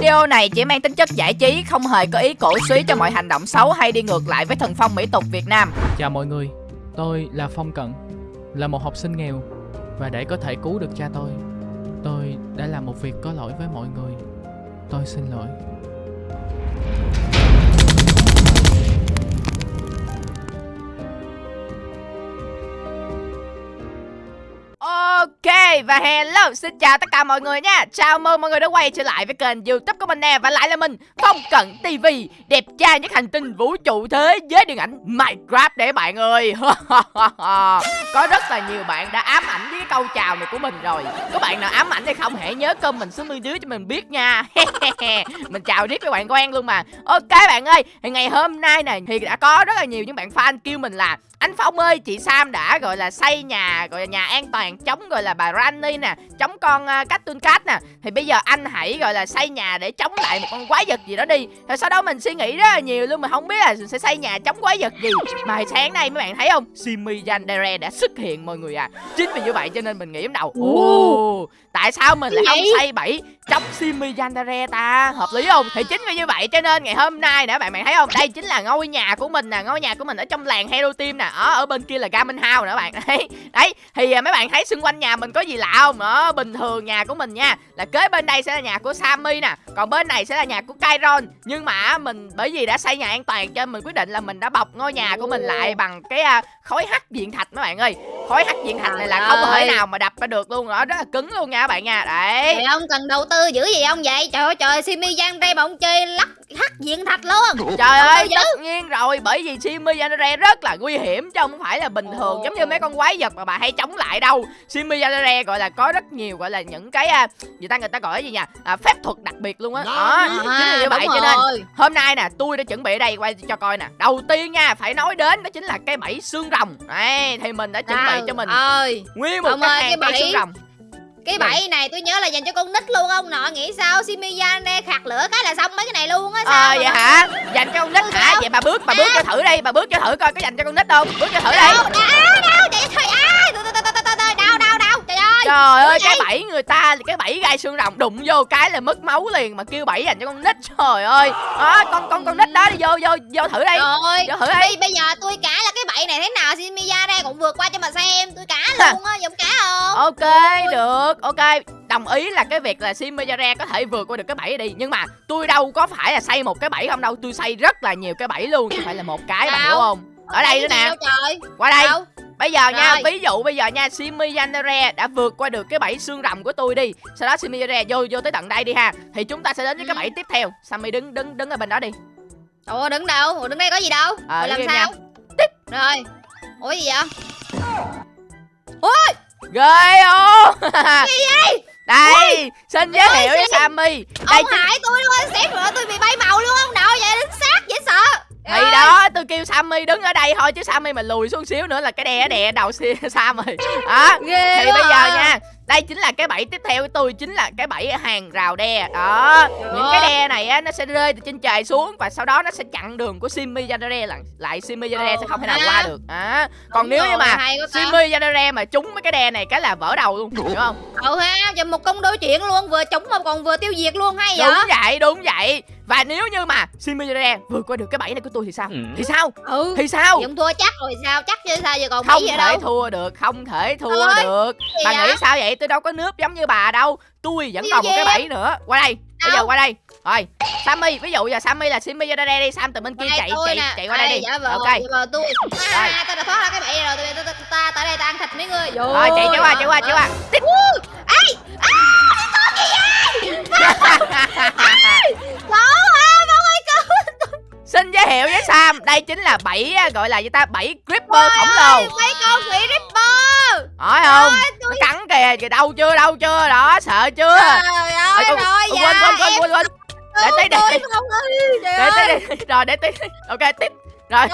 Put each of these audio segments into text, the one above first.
Video này chỉ mang tính chất giải trí, không hề có ý cổ suý cho mọi hành động xấu hay đi ngược lại với thần phong mỹ tục Việt Nam. Chào mọi người, tôi là Phong Cận, là một học sinh nghèo và để có thể cứu được cha tôi, tôi đã làm một việc có lỗi với mọi người. Tôi xin lỗi. Ok, và hello, xin chào tất cả mọi người nha. Chào mừng mọi người đã quay trở lại với kênh youtube của mình nè, Và lại là mình, Phong Cận TV Đẹp trai nhất hành tinh vũ trụ thế giới điện ảnh Minecraft để bạn ơi. Có rất là nhiều bạn đã ám ảnh với cái câu chào này của mình rồi. Có bạn nào ám ảnh hay không? Hãy nhớ comment xuống bên dưới cho mình biết nha. Mình chào riết với bạn quen luôn mà. Ok bạn ơi, thì ngày hôm nay này thì đã có rất là nhiều những bạn fan kêu mình là anh Phong ơi, chị Sam đã gọi là xây nhà gọi là nhà an toàn chống gọi là bà Granny nè, chống con uh, Cactus Cat nè. Thì bây giờ anh hãy gọi là xây nhà để chống lại một con quái vật gì đó đi. Rồi sau đó mình suy nghĩ rất là nhiều luôn mà không biết là sẽ xây nhà chống quái vật gì. Mà hồi sáng nay mấy bạn thấy không? Simi Yandere đã xuất hiện mọi người à. Chính vì như vậy cho nên mình nghĩ trong đầu, ồ, tại sao mình lại không xây bẫy chống Simi Yandere ta? Hợp lý không? Thì chính vì như vậy cho nên ngày hôm nay nè bạn bạn thấy không? Đây chính là ngôi nhà của mình nè, ngôi nhà của mình ở trong làng Hero Team nè ở ở bên kia là Garmin House nữa bạn. Đấy đấy thì à, mấy bạn thấy xung quanh nhà mình có gì lạ không? Đó bình thường nhà của mình nha là kế bên đây sẽ là nhà của Sammy nè còn bên này sẽ là nhà của Kairon nhưng mà mình bởi vì đã xây nhà an toàn cho mình quyết định là mình đã bọc ngôi nhà của mình lại bằng cái uh, khối hắc diện thạch mấy bạn ơi. Khối hắc diện thạch này là không thể nào mà đập ra được luôn đó rất là cứng luôn nha các bạn nha. Đấy. Trời ông cần đầu tư dữ gì ông vậy? Trời ơi trời Simi Giang đây mà ông chơi lắc hắc diện thạch luôn. Trời ơi tất nhiên rồi bởi vì Simi Giang rất là nguy hiểm chứ không phải là bình thường giống như mấy con quái vật mà bà hay chống lại đâu. Simi Yandere gọi là có rất nhiều gọi là những cái à, gì ta người ta gọi cái gì nha à, phép thuật đặc biệt luôn á. Đó, đó chính là như vậy cho nên hôm nay nè tôi đã chuẩn bị ở đây quay cho coi nè. Đầu tiên nha phải nói đến đó chính là cái bẫy xương rồng. Đây thì mình đã chuẩn bị cho mình ơi. nguyên một cái bẫy xương rồng cái bẫy này tôi nhớ là dành cho con nít luôn ông nọ nghĩ sao? Simiyan nè khạc lửa cái là xong mấy cái này luôn á sao ờ vậy hả? Dành cho con nít hả? vậy bà bước bà bước cho thử đi bà bước cho thử coi có dành cho con nít không? Bước cho thử đi. đâu ơi đau đau đau trời ơi cái bẫy người ta cái bẫy gai xương rồng đụng vô cái là mất máu liền mà kêu bẫy dành cho con nít. Trời ơi. Đó con con con nít đó đi vô vô vô thử đi. Rồi vô thử đi. bây giờ tôi cả là cái bẫy này thế nào? Simiya đây cũng vượt qua cho mà xem. Tôi cả luôn á giống cả không? Ok được. Ok đồng ý là cái việc là Simejare có thể vượt qua được cái bẫy đi. Nhưng mà tôi đâu có phải là xây một cái bẫy không đâu. Tôi xây rất là nhiều cái bẫy luôn. Chứ phải là một cái bạn hiểu không ở đây nữa nè. qua đây. Bây giờ nha ví dụ bây giờ nha Simejare đã vượt qua được cái bẫy xương rồng của tôi đi. Sau đó Simejare vô vô tới tận đây đi ha. Thì chúng ta sẽ đến với cái bẫy tiếp theo. Sammy đứng đứng đứng ở bên đó đi. Ủa đứng đâu? Ủa đứng đây có gì đâu? À, làm sao? Tiếp. Rồi. Ủa gì vậy? Ôi! Ghê không gì vậy? Đây Ui, xin giới thiệu với sammy đây ông hại tôi luôn xếp rồi tôi bị bay màu luôn ông nội vậy đứng sợ thì đó tôi kêu sammy đứng ở đây thôi chứ sammy mà lùi xuống xíu nữa là cái đè đè đầu sam rồi đó. Ghê thì bây giờ nha đây chính là cái bẫy tiếp theo của tôi chính là cái bẫy hàng rào đe. Đó. Được. những cái đe này á nó sẽ rơi từ trên trời xuống và sau đó nó sẽ chặn đường của Simi Yandere lại lại Simi Yandere sẽ không thể nào qua được. À. còn Đúng nếu như mà Simi Yandere mà trúng mấy cái đe này cái là vỡ đầu luôn hiểu không? Ừ ha giờ một công đôi chuyện luôn vừa trúng mà còn vừa tiêu diệt luôn hay vậy? Đúng vậy đúng vậy và nếu như mà Similare vượt qua được cái bẫy này của tôi thì sao? Ừ. Thì sao? Ừ. Thì sao? Thì thua chắc rồi sao? Chắc chứ sao giờ còn không thể đâu. thua được, không thể thua Ôi, được. Bà nghĩ sao vậy? Tôi đâu có nước giống như bà đâu. Tôi vẫn Điều còn một cái bẫy nữa. Qua đây. Đâu? Bây giờ qua đây. Rồi, Sammy, ví dụ giờ Sammy là Simmy ra đây đi, Sam từ bên kia chạy chạy nè. chạy qua đây, đi. Dạ vâng, ok. Dạ vâng, tôi. À, ta đã thoát ra cái bẫy rồi, tôi ta, ta tới đây ta ăn thịt mấy người. Rồi, chạy chạy qua, chạy qua, chạy qua. Ê! À? Xin giới thiệu với Sam, đây chính là bảy gọi là gì ta, bảy creeper khổng lồ. Mấy con khỉ creeper. Hỏi không? Nó cắn kìa, kìa đâu chưa, đâu chưa, đó, sợ chưa? Trời ơi, rồi quên, quên, quên, quên, quên. Để tí đi. Để tí đi. Rồi để tí. Ok, tiếp. Rồi.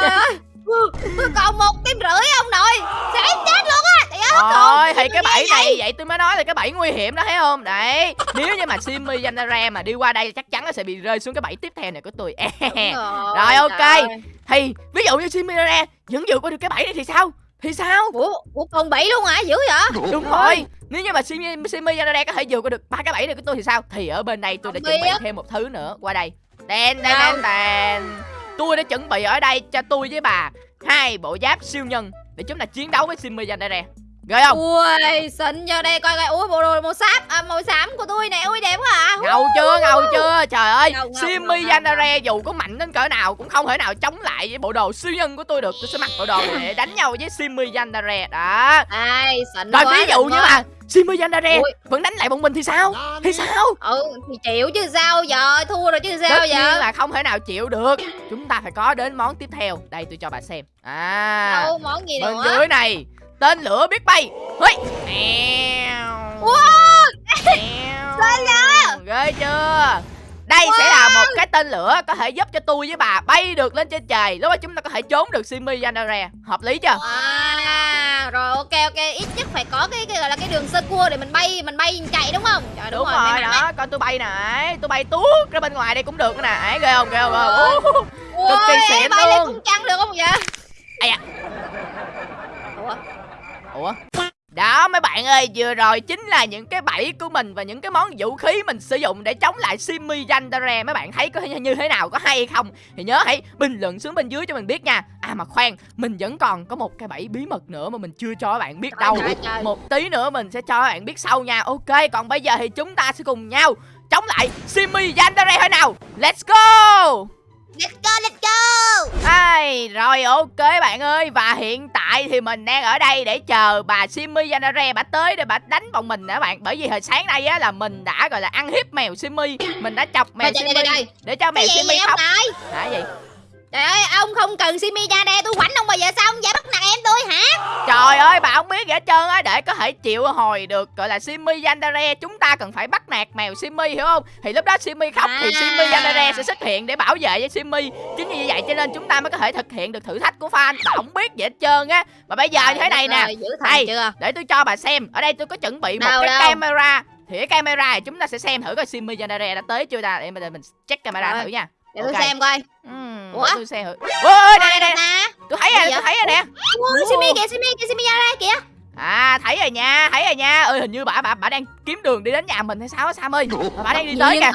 Tôi còn một tim rưỡi ông nội. Sẽ chết luôn á. Trời thì cái bẫy này? Vậy tôi mới nói là cái bẫy nguy hiểm đó thấy không? Đấy. Nếu như mà Simmy Yanara mà đi qua đây chắc chắn nó sẽ bị rơi xuống cái bẫy tiếp theo này của tôi. Rồi. rồi ok. Thì ví dụ như Simmy Yanara vẫn vượt qua được cái bẫy này thì sao? Thì sao? Ủa ủa còn bảy luôn hả? Dữ vậy? Đúng rồi. nếu như mà Simi Simi Yanare có thể vượt qua được ba cái bẫy này của tôi thì sao? Thì ở bên đây tôi đã chuẩn bị thêm một thứ nữa. Qua đây. Đen đen đen đen tôi đã chuẩn bị ở đây cho tôi với bà, hai bộ giáp siêu nhân, để chúng ta chiến đấu với Simi Yanare rồi không? Ui xịn cho đây coi coi. Ui bộ đồ màu xám. À, màu xám của tôi nè. Ui đẹp quá à. Ngầu chưa? Ngầu chưa? Trời ơi Simi. Yanare dù có mạnh đến cỡ nào cũng không thể nào chống lại với bộ đồ siêu nhân của tôi được. Tôi sẽ mặc bộ đồ này để đánh nhau với Simi Yanare đó. Ai xịn rồi quá, ví dụ như mà Simi Yanare Ui. vẫn đánh lại bọn mình thì sao? Thì sao? Ừ thì chịu chứ sao giờ? Thua rồi chứ tất sao nhiên giờ là không thể nào chịu được. Chúng ta phải có đến món tiếp theo. Đây tôi cho bà xem. À. Đâu món gì bên nữa? dưới này tên lửa biết bay. Hây. Wow. Ghê chưa? Đây sẽ là một cái tên lửa có thể giúp cho tôi với bà bay được lên trên trời lúc đó chúng ta có thể trốn được Simi Yanare hợp lý chưa? À rồi ok ok. Ít nhất phải có cái, cái gọi là cái đường sơ cua để mình bay mình bay chạy đúng không? Trời đúng, may rồi đấy. đó. coi tôi bay nè. Tôi bay tuốt ra bên ngoài đây cũng được nè. Ghê không ghê không Ồ. Cực kỳ xịn bay lên luôn. cung trăng được không vậy? Ây da. Ủa? Đó mấy bạn ơi, vừa rồi chính là những cái bẫy của mình và những cái món vũ khí mình sử dụng để chống lại Simi Yandere. Mấy bạn thấy có như thế nào, có hay không? Thì nhớ hãy bình luận xuống bên dưới cho mình biết nha. À mà khoan, mình vẫn còn có một cái bẫy bí mật nữa mà mình chưa cho các bạn biết đâu. Một tí nữa mình sẽ cho các bạn biết sau nha. Ok, còn bây giờ thì chúng ta sẽ cùng nhau chống lại Simi Yandere thôi nào. Let's go! Let's go let's go. Ai, rồi ok bạn ơi. Và hiện tại thì mình đang ở đây để chờ bà Simi Yanare bà tới để bà đánh bọn mình nè bạn? Bởi vì hồi sáng nay á là mình đã gọi là ăn hiếp mèo Simi Mình đã chọc mèo đây. để cho mèo ông khóc. Hả gì? Trời ơi ông không cần simi đây tôi quánh ông bao giờ sao ông dám bắt nạt em tôi hả Trời ơi bà không biết gì hết trơn á Để có thể chịu hồi được gọi là Simi Yanare Chúng ta cần phải bắt nạt mèo Simi hiểu không? Thì lúc đó Simi khóc thì À. Simi Yanare sẽ xuất hiện để bảo vệ với Simi Chính như vậy cho nên chúng ta mới có thể thực hiện được thử thách của fan Bà không biết gì hết trơn á Mà bây giờ như thế này nè Đây. để tôi cho bà xem ở đây tôi có chuẩn bị một Đâu, cái đâu? camera thì cái camera này chúng ta sẽ xem thử coi Simi Yanare đã tới chưa ta để mình mình check camera Rồi. thử nha để Ok. tôi xem coi Uhm, Ủa? tôi xem thử ôi đây đây đây ta tôi thấy rồi tôi thấy rồi nè. Ui simi kìa simi kìa simi ra đây kìa. À thấy rồi nha thấy rồi nha. Ơi hình như bà bà bà đang kiếm đường đi đến nhà mình hay sao á Sam ơi? Bà, bà đang đi tới kìa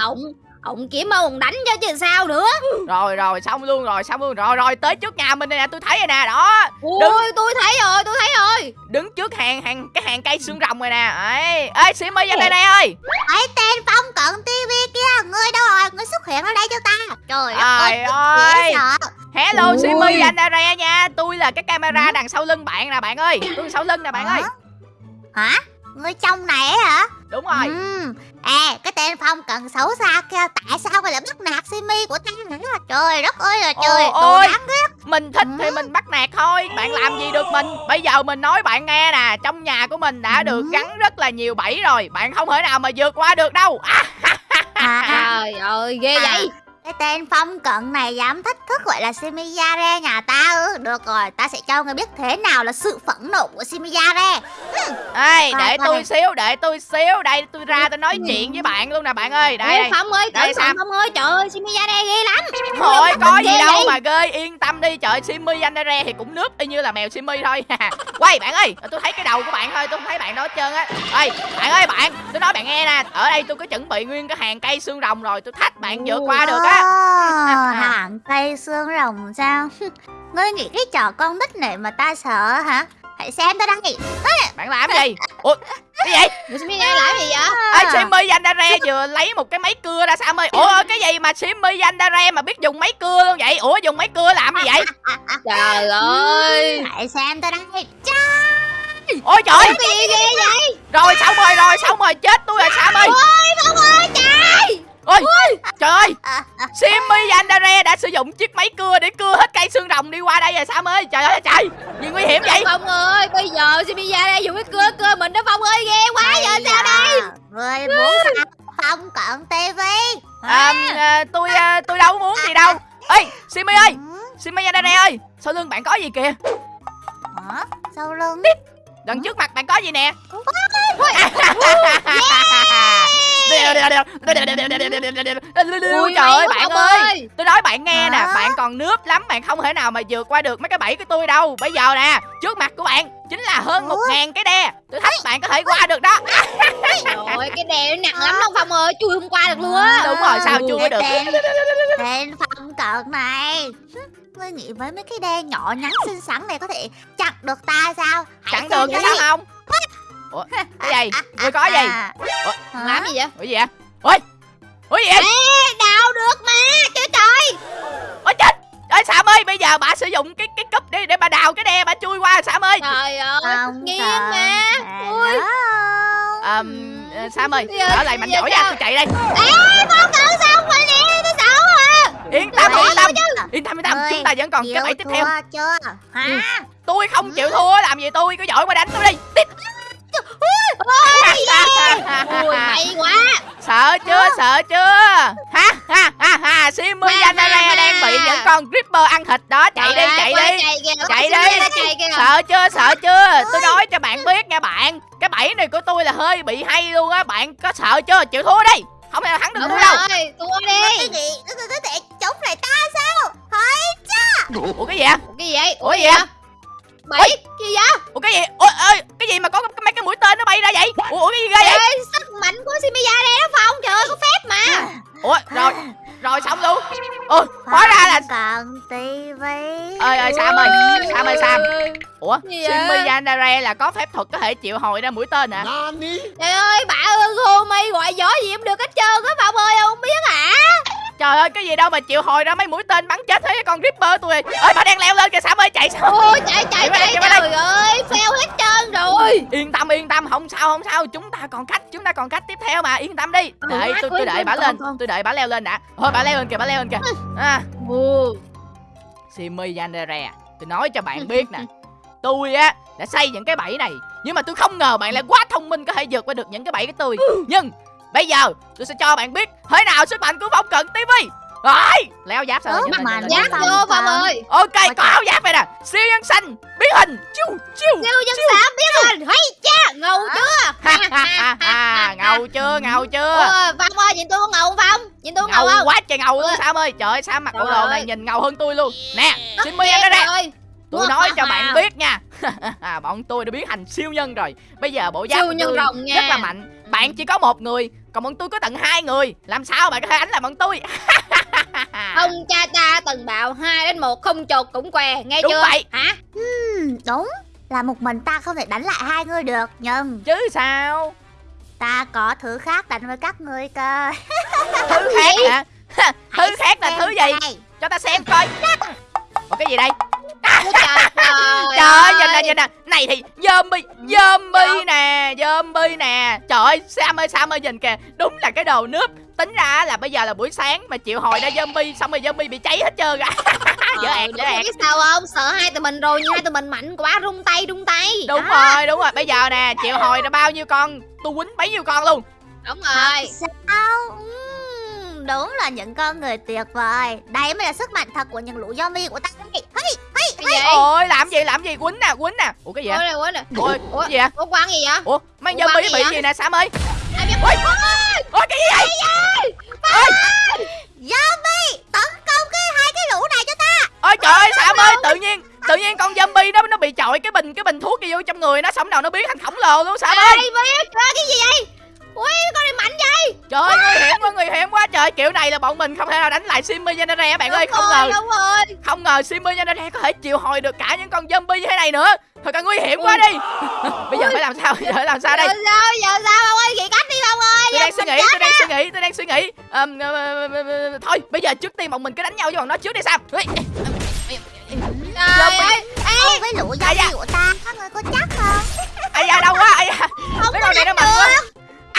ổng kiếm ông đánh cho chứ sao nữa. Rồi rồi xong luôn rồi xong luôn. Rồi rồi tới trước nhà mình đây nè tôi thấy rồi nè đó. Ui tôi thấy rồi tôi thấy rồi. Đứng trước hàng hàng cái hàng cây xương rồng rồi nè. Ấy ơi Simi Yanare ơi. Ấy tên phong cận tivi kia ngươi đâu rồi? Ngươi xuất hiện ở đây cho ta. Trời trời ơi sợ. Hello Ui. Simi Yanare nha. Tôi là cái camera đằng sau lưng bạn nè bạn ơi. Tôi sau lưng nè bạn ơi. Hả? Ngươi trong này hả? Đúng rồi Ừm. À, cái tên Phong cần xấu xa kia Tại sao lại bắt nạt Simi của ta hả? Trời đất ơi là trời Ồ, Đồ ôi. đáng ghét Mình thích thì Ừ. mình bắt nạt thôi Bạn làm gì được mình Bây giờ mình nói bạn nghe nè Trong nhà của mình đã được Ừ. gắn rất là nhiều bẫy rồi Bạn không thể nào mà vượt qua được đâu à, à, trời ơi ghê À. vậy Cái tên Phong cận này dám thách thức gọi là Simiyare nhà ta ư? Được rồi, ta sẽ cho ngươi biết thế nào là sự phẫn nộ của Simiyare Ê, Coi để tôi xíu Để tôi xíu. Đây tôi ra tôi nói chuyện với bạn luôn nè bạn ơi. Đây Ê, đây phong ơi Đây, thận phong ơi trời ơi đây ghê lắm. Thôi có gì đâu vậy? mà ghê Yên tâm đi. Trời Simi Yanare thì cũng nước y như là mèo Simi thôi. Quay bạn ơi Tôi thấy cái đầu của bạn thôi Tôi không thấy bạn đó hết trơn á. Ê bạn ơi bạn Tôi nói bạn nghe nè. Ở đây tôi có chuẩn bị nguyên cái hàng cây xương rồng rồi Tôi thách bạn vượt qua được á Hàng cây xương rồng sao? Ngươi nghĩ cái trò con nít này mà ta sợ hả? Hãy xem ta đây Bạn làm cái gì? Ủa cái gì? Ra đây làm gì vậy? Ê Simi Yanare vừa lấy một cái máy cưa ra Sam ơi Ủa cái gì mà Simi Yanare mà biết dùng máy cưa luôn vậy? Ủa dùng máy cưa làm gì vậy? Trời ơi. Hãy xem ta đây Ôi trời! Cái gì ghê vậy? Rồi xong rồi rồi xong rồi chết tôi rồi Sam ơi ôi phong ơi trời Ôi trời ơi! À, à, Simi Yandere đã sử dụng chiếc máy cưa để cưa hết cây xương rồng đi qua đây rồi Sam ơi. Trời ơi trời! Gì nguy hiểm vậy? Phong ơi bây giờ simi ra đây dùng cái cưa cưa mình đó phong ơi ghê quá giờ Bây sao đây? Ngươi muốn sao? Phong cận TV à, à, tôi à, tôi đâu muốn gì đâu. Ê Simi ơi! Ừ, Simi Yandere ơi Sau lưng bạn có gì kìa? Hả? Sau lưng? Đằng trước mặt bạn có gì nè Ui trời ơi bạn ơi. Tôi nói bạn nghe nè? Bạn còn nước lắm Bạn không thể nào mà vượt qua được mấy cái bẫy của tôi đâu. Bây giờ nè Trước mặt của bạn Chính là hơn một ngàn cái đe. Tôi thách bạn có thể qua được đó. Trời cái đè nó nặng lắm đâu Phong ơi. Chui không qua được luôn á. Đúng rồi sao chưa được? Tên, phong cận này. Ngươi nghĩ với mấy cái đe nhỏ nhắn xinh xắn này có thể chặn được ta sao? Hãy được chứ đi. sao không Ủa cái gì? Ngươi có gì? À, Làm gì vậy? Ủa gì vậy? Ôi Ủa gì vậy? Ê đào được mà Trời trời. Ôi chết. Ơi Sam ơi bây giờ bà sử dụng cái cái cúp đi để bà đào cái đe bà chui qua Sam ơi. Trời ơi Nghiêng mà. Ui. um, Sam ơi Ở lại mạnh giỏi nha tôi chạy đây. Ê cận sao không phải nè Tôi sợ quá Yên tâm yên tâm. chứ. Yên tâm yên tâm Chúng ta vẫn còn cái bẫy tiếp theo. chưa? Hả? Tôi không chịu thua làm gì tôi? Cứ giỏi qua đánh tôi đi. Tiếp Ui may quá Sợ chưa sợ chưa Ha ha ha ha Simmy ha. đang bị những con Ripper ăn thịt đó Chạy đi chạy đi chạy đi. Sợ chưa sợ chưa Tôi nói cho bạn biết nha bạn Cái bẫy này của tôi là hơi bị hay luôn á Bạn có sợ chưa chịu thua đi Không thể nào thắng được tôi đâu rồi Thua Cái đi gì nó thể chống lại ta sao Hỡi Ủa cái gì Ủa, cái gì vậy Ủa gì vậy Bảy Gì vậy? Ủa cái gì? Ủa ơi Cái gì mà có cái- mấy cái mũi tên nó bay ra vậy? Ủa, ủa cái gì ghê vậy? Sức mạnh của Shimiya đây đó Phong. Trời ơi có phép mà. Ủa rồi Rồi xong luôn. Ủa hóa ra là Cận tivi. Ơi ơi Sam ơi Sam ơi Sam. Ủa Yanare là có phép thuật có thể triệu hồi ra mũi tên hả? Trời ơi bà ơi Hô mây gọi gió gì em được hết trơn á Phong ơi không biết hả Trời ơi cái gì đâu mà triệu hồi ra mấy mũi tên bắn chết thế con Ripper tôi ơi bà đang leo lên kìa Sam ơi chạy sao? Ôi chạy chạy Chạy chạy trời ơi Phèo hết trơn rồi. Yên tâm yên tâm không sao không sao. Chúng ta còn cách chúng ta còn cách tiếp theo mà yên tâm đi. Ừ, Đợi tôi tôi đợi bà lên. Tôi đợi bà leo lên đã. Thôi bà leo lên kìa bà leo lên kìa. À, Ồ. Simmy Yanare Tôi nói cho bạn biết nè. Tôi á đã xây những cái bẫy này Nhưng mà tôi không ngờ bạn lại quá thông minh Có thể vượt qua được những cái bẫy của tôi. Nhưng bây giờ tôi sẽ cho bạn biết Thế nào sức mạnh của phong cận TV Rồi Leo giáp sao lên, mà Giáp vô Phong ơi. Ok có áo giáp này nè. Siêu nhân xanh Biến hình Chiu chiu Siêu dân xã biết rồi Hay cha ngầu chưa? Ha ha ha ha Ngầu chưa ngầu chưa? Phong ơi nhìn tôi có ngầu không Phong? Nhìn tôi có ngầu Ngầu không? quá trời ngầu luôn. Sam ơi. Trời ơi Sam mặc bộ đồ này nhìn ngầu hơn tôi luôn. Nè Xin mời em đây. rồi. Tôi nói cho bạn biết nha. Bọn tôi đã biến thành siêu nhân rồi. Bây giờ bộ giáp Siêu của nhân rồng rất là mạnh Bạn chỉ có một người Còn bọn tôi có tận hai người. Làm sao bạn có thể đánh lại bọn tôi? Ông cha ta từng bảo hai đến một không chột cũng què Nghe Đúng chưa? vậy. Hả? Ừm, Đúng. Là một mình ta không thể đánh lại hai người được Nhưng Chứ sao? Ta có thứ khác đánh với các ngươi cơ. Thứ khác hả? Thứ khác là thứ gì? đây. Cho ta xem coi. Ủa cái gì đây Ôi trời trời Trời ơi nhìn nè nhìn nè. Này thì zombie Zombie nè Zombie nè. Trời ơi Sam ơi Sam ơi nhìn kìa. Đúng là cái đồ nướp Tính ra là bây giờ là buổi sáng Mà chịu hồi ra zombie Xong rồi zombie bị cháy hết trơn à Dở ẹt dở ẹt biết sao không? Sợ hai tụi mình rồi nhưng hai tụi mình mạnh quá rung tay rung tay. Đúng Đó, rồi đúng rồi. Bây giờ nè chịu hồi ra bao nhiêu con? Tu quýnh bấy nhiêu con luôn. Đúng rồi. Sao? Ừm, Đúng là những con người tuyệt vời. Đây mới là sức mạnh thật của những lũ zombie của ta. Hey, cái gì? Ôi làm gì làm gì? Quýnh nè quýnh nè. Ủa cái gì vậy? Này ủa này Ôi ủa cái gì vậy? ủa quan gì vậy? Ủa bắn gì bị vậy? gì nè Sam ơi. Ôi Ôi cái gì vậy? Zombie Tấn công cái hai cái lũ này cho ta. Ôi trời ơi Sam ơi tự nhiên Tự nhiên con zombie đó nó bị chọi cái bình cái bình thuốc gì vô trong người nó sống đầu nó biến thành khổng lồ luôn Sam ơi. ai biết cái gì vậy ui con này mạnh vậy? Trời ơi nguy hiểm quá nguy hiểm quá. Trời kiểu này là bọn mình không thể nào đánh lại Simmy Genere bạn ơi. Đúng không rồi, ngờ đúng rồi. không ngờ Simmy Genere có thể chịu hồi được cả những con zombie như thế này nữa. Thật là nguy hiểm quá đi. Bây giờ phải làm sao? Bây giờ phải làm sao đây? Giờ sao? Giờ sao? Ông ơi nghĩ cách đi ông ơi. Tôi đang suy nghĩ tôi đang suy nghĩ tôi đang suy nghĩ. Thôi bây giờ trước tiên bọn mình cứ đánh nhau với bọn nó trước đi Sam Ê, trời ơi Ê, với lũ Ai da? của ta Các người có chắc không? Ai da đâu quá ai da. Không mấy con này nó mạnh quá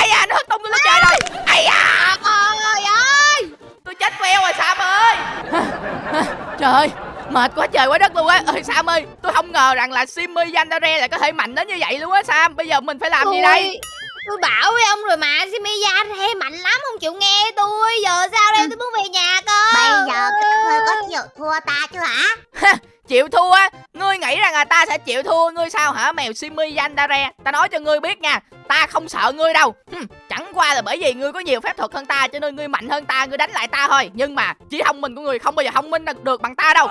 ai da nó hất tung lên trời rồi. Ai da trời ơi tôi chết queo rồi Sam ơi. Trời ơi mệt quá trời quá đất luôn á. Ơi Sam ơi tôi không ngờ rằng là Simmy Yandere lại có thể mạnh đến như vậy luôn á Sam. Bây giờ mình phải làm gì Tôi- đây tôi bảo với ông rồi mà Shimiya thế mạnh lắm không chịu nghe tôi. Giờ sao đây tôi muốn về nhà cơ Bây giờ các ngươi có chịu thua ta chưa hả chịu thua á ngươi nghĩ rằng là ta sẽ chịu thua ngươi sao hả? Mèo Simi Yandere Ta nói cho ngươi biết nha Ta không sợ ngươi đâu. Hừm, Chẳng qua là bởi vì ngươi có nhiều phép thuật hơn ta Cho nên ngươi mạnh hơn ta Ngươi đánh lại ta thôi. Nhưng mà trí thông minh của ngươi không bao giờ thông minh được- bằng ta đâu.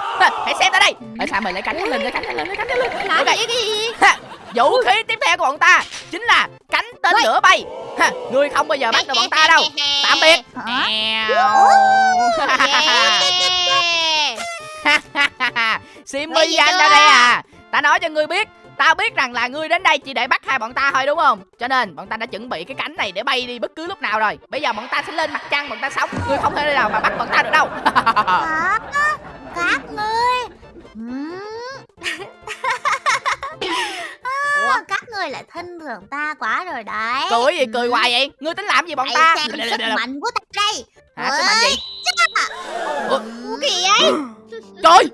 Hãy xem ta đây. Ở sao mày lấy cánh lên lấy cánh lên lấy cánh lên làm Ok. gì cái gì? Ha, Vũ khí tiếp theo của bọn ta Chính là cánh tên lửa bay. Ha, Ngươi không bao giờ bắt được bọn ta đâu. Tạm biệt Simi Nghĩ gì Yandere chưa? à. Ta nói cho ngươi biết Tao biết rằng là ngươi đến đây chỉ để bắt hai bọn ta thôi đúng không? Cho nên bọn ta đã chuẩn bị cái cánh này để bay đi bất cứ lúc nào rồi. Bây giờ bọn ta sẽ lên mặt trăng bọn ta sống. Ngươi không thể nào mà bắt bọn ta được đâu? Các ngươi. À, các ngươi lại thân thưởng ta quá rồi đấy. Cười gì cười hoài vậy? Ngươi tính làm gì bọn Hãy ta? xem sức mạnh của ta đây. Hả sức mạnh gì? Ủa, Ủa kỳ vậy Trời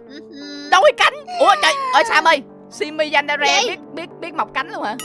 đôi cánh! Ủa trời ơi Sam ơi? Simi Yandere biết biết biết mọc cánh luôn hả?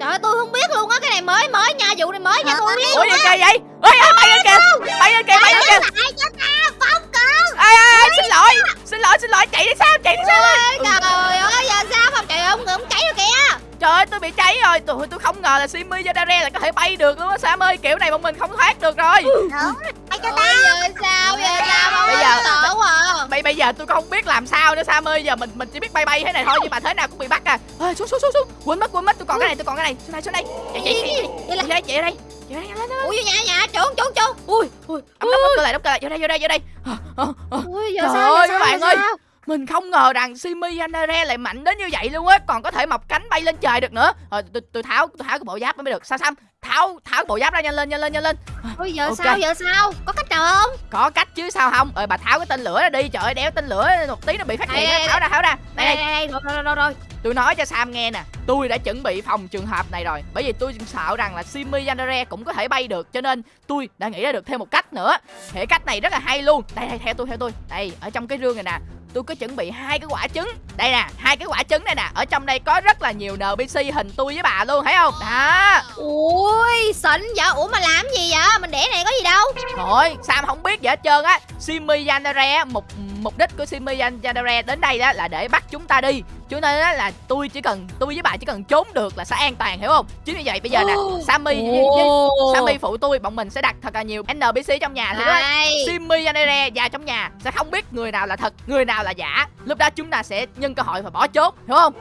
Trời ơi, tôi không biết luôn á Cái này mới mới nha Vụ này mới nha tôi không biết Ủa gì kỳ vậy Ê ê bay lên kìa Bay lên kìa bay lên kìa. lại cho ta phong cận Ê ê ê xin lỗi Xin lỗi xin lỗi chạy đi sao chạy đi sao? Ôi, Trời ơi giờ sao không trời ơi ông ông cháy rồi kìa Trời ơi tôi bị cháy rồi. Tôi, tôi không ngờ là Simi Yandere là có thể bay được luôn á. Sam ơi kiểu này bọn mình không thoát được rồi. Đúng rồi Bay cho ta Ôi giờ sao giờ sao không Bây giờ- sợ quá bây bây giờ tôi không biết làm sao nữa Sam ơi. Giờ mình mình chỉ biết bay bay thế này thôi nhưng mà thế nào cũng bị bắt à. Ê, xuống xuống xuống xuống. Quên mất quên mất. Tôi còn cái này tôi còn cái này. Xuống đây xuống đây. Chạy chạy chạy Đây chạy chạy đây. Chạy đây lên lên. Ui vô nhà nhà trốn trốn trốn. Ui ui. Đóng đóng cơ lại đóng cơ lại. Vô đây vô đây vô đây. Ờ, ờ, ờ. Ui giờ Trời sao ơi, các sao bạn giờ ơi. Mình không ngờ rằng Simi Yandere lại mạnh đến như vậy luôn á. Còn có thể mọc cánh bay lên trời được nữa. Rồi tôi, tôi tháo tôi tháo cái bộ giáp mới được. Sao Sam tháo tháo cái bộ giáp ra nhanh lên nhanh lên nhanh lên. Ui giờ Ok. sao giờ sao? Có cách nào không? Có cách chứ sao không? Ờ bà tháo cái tên lửa ra đi. Trời ơi đéo tên lửa một tí nó bị phát hiện tháo ra tháo ra. đây Đây đây đây đây rồi rồi rồi rồi. Tôi nói cho Sam nghe nè. Tôi đã chuẩn bị phòng trường hợp này rồi. Bởi vì tôi sợ rằng là Simi Yandere cũng có thể bay được. Cho nên tôi đã nghĩ ra được thêm một cách nữa. Thể cách này rất là hay luôn. Đây đây theo tôi theo tôi. Đây ở trong cái rương này nè tôi có chuẩn bị hai cái quả trứng. Đây nè hai cái quả trứng này nè. Ở trong đây có rất là nhiều NPC hình tôi với bà luôn thấy không? Đó. Ui xịn vậy? Ủa mà làm gì vậy? Mình để này có gì đâu? Thôi Sam không biết gì hết trơn á. Simi Yandere mục mục đích của Simi Yandere đến đây đó là để bắt chúng ta đi cho nên á là tôi chỉ cần tôi với bà chỉ cần trốn được là sẽ an toàn hiểu không? Chính vì vậy bây giờ nè Sammy với, với Sammy phụ tôi bọn mình sẽ đặt thật là nhiều NPC trong nhà thì đó. Đây Simi Yandere vào trong nhà sẽ không biết người nào là thật người nào là giả. Lúc đó chúng ta sẽ nhân cơ hội và bỏ chốt hiểu không?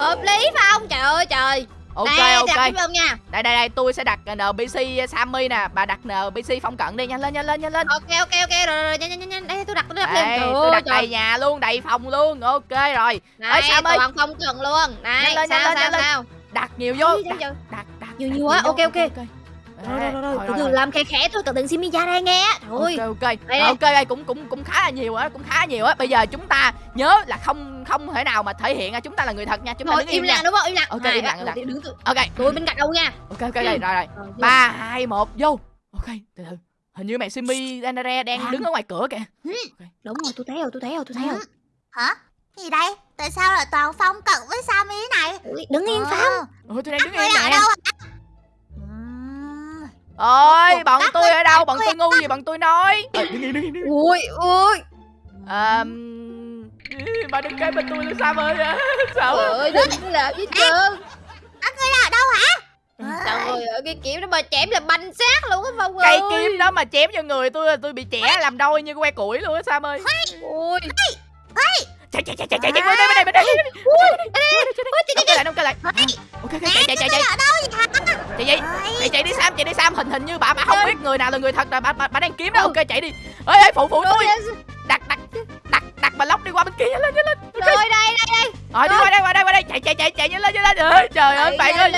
Hợp lý phải không? Trời ơi trời ok Đây, ok. đặt ông nha. Đây đây đây tôi sẽ đặt NPC Sammy nè. Bà đặt NPC phong cận đi nhanh lên nhanh lên nhanh lên. Ok ok ok rồi rồi rồi nhanh nhanh nhanh nhanh. Đây tôi đặt tôi đặt đây lên tôi đặt trời. đầy nhà luôn đầy phòng luôn. Ok rồi. Này Sam ơi. toàn không cần luôn. Này Nhanh lên, nhanh sao lên, sao nhanh lên. sao? Đặt nhiều vô. Đặt giờ? đặt đặt Nhiều đặt nhiều quá, ok, ok. Rồi rồi rồi từ từ làm khẽ khẽ thôi cẩn thận Simi ra nghe. Thôi. Ok ok. Đây, ok đây cũng cũng cũng khá là nhiều á cũng khá là nhiều á. Bây giờ chúng ta nhớ là không không thể nào mà thể hiện chúng ta là người thật nha chúng ta Thôi đứng im lặng đúng không? Im lặng. Ok, im lặng, im lặng. ok. Tôi bên cạnh đâu nha. Ok ok rồi rồi rồi Rồi, vô. ba hai một vô. Ok từ từ. Hình như mẹ Simi Danare đang đứng ở ngoài cửa kìa. Đúng rồi tôi thấy rồi tôi thấy rồi tôi thấy rồi. Ừ. Hả? Gì đây? Tại sao lại toàn phong cận với thế này? Ui, đứng yên Ờ. Phong. Ôi tôi đang đứng Người im ở nè đâu? Ừm, ôi cuộc bọn tôi ở đâu? bọn tôi ngu gì bọn tôi nói? Ui ui. Ờm, bà đừng kế bên tôi là sao ơi sao ơi đừng làm gì trơn. Các ngươi là ở đâu hả? trời ơi cái kiểu đó mà chém là banh xác luôn á Phong cây ơi. kiếm đó mà chém cho người tôi là tôi bị trẻ làm đôi như que củi luôn á Sam ơi? Ui chạy chạy chạy chạy chạy chạy bên đây bên đây. bên đây đóng cây lại đóng cây lại. Ok ok chạy chạy chạy chạy. chạy chạy chạy chạy đi Sam chạy đi Sam. Hình hình như bà bà không biết người nào là người thật rồi bà bà, đang kiếm đó. Ok chạy đi. Ơi ơi phụ phụ tôi. Đặt đặt đặt đặt bà lóc đi qua bên kia lên lên rồi đây đây đây. Rồi đi qua đây qua đây qua đây. Chạy chạy chạy chạy nhanh lên nhanh lên. Trời ơi bạn ơi.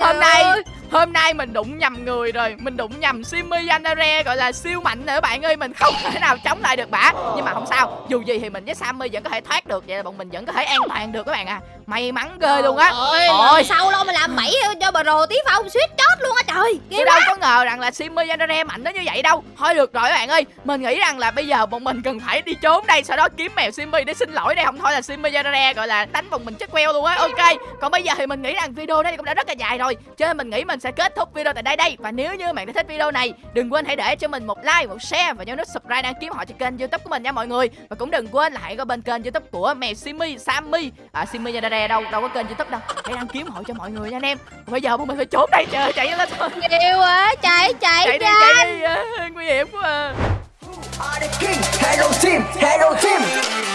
hôm nay hôm nay mình đụng nhầm người rồi. Mình đụng nhầm Simi Yanare gọi là siêu mạnh nữa bạn ơi. Mình không thể nào chống lại được bả nhưng mà không sao. Dù gì thì mình với Sammy vẫn có thể thoát được. Vậy là bọn mình vẫn có thể an toàn được các bạn à. May mắn ghê luôn á. ôi Ôi. sau đâu mà làm bẫy cho bà rồ tí phong suýt chót luôn á trời. Tôi đâu có ngờ rằng là Simi Yanare mạnh đến như vậy đâu. Thôi được rồi các bạn ơi. Mình nghĩ rằng là bây giờ bọn mình cần phải đi trốn đây Sau đó kiếm mèo Simi để xin lỗi đây. Không thôi là Simi Yanare gọi là đánh bọn mình chết queo luôn á. Ok. Còn bây giờ thì mình nghĩ rằng video này cũng đã rất là dài rồi. Cho nên mình nghĩ mình sẽ kết thúc video tại đây đây. Và nếu như bạn đã thích video này đừng quên hãy để cho mình một like một share và nhớ nút subscribe đăng ký họ cho kênh youtube của mình nha mọi người. Và cũng đừng quên là hãy qua bên kênh youtube của mèo Simi Sammy. À Simi Yadare đâu đâu có kênh youtube đâu. Hãy đăng ký họ cho mọi người nha anh em. Bây giờ bọn mình phải trốn đây. Trời chạy lên thôi. Nhiều quá, chạy chạy chạy đi chạy đi. Nguy hiểm quá à. Hello team, hello team.